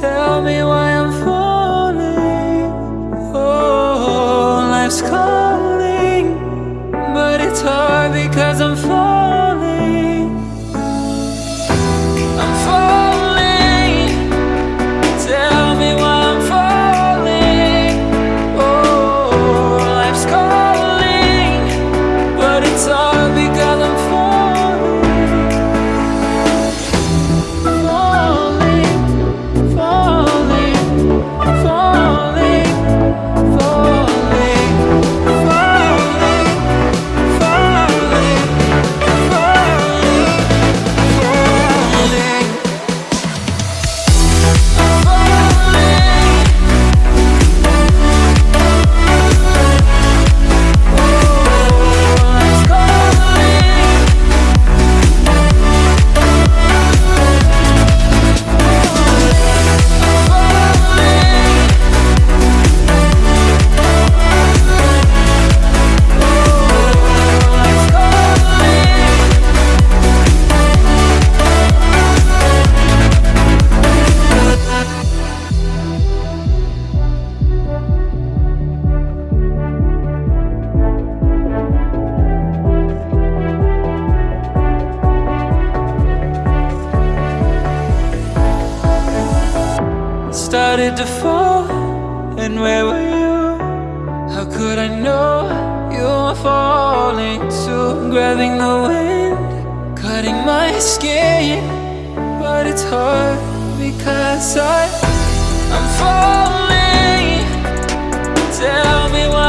tell me why started to fall And where were you? How could I know you were falling too? Grabbing the wind, cutting my skin But it's hard because I, I'm falling Tell me why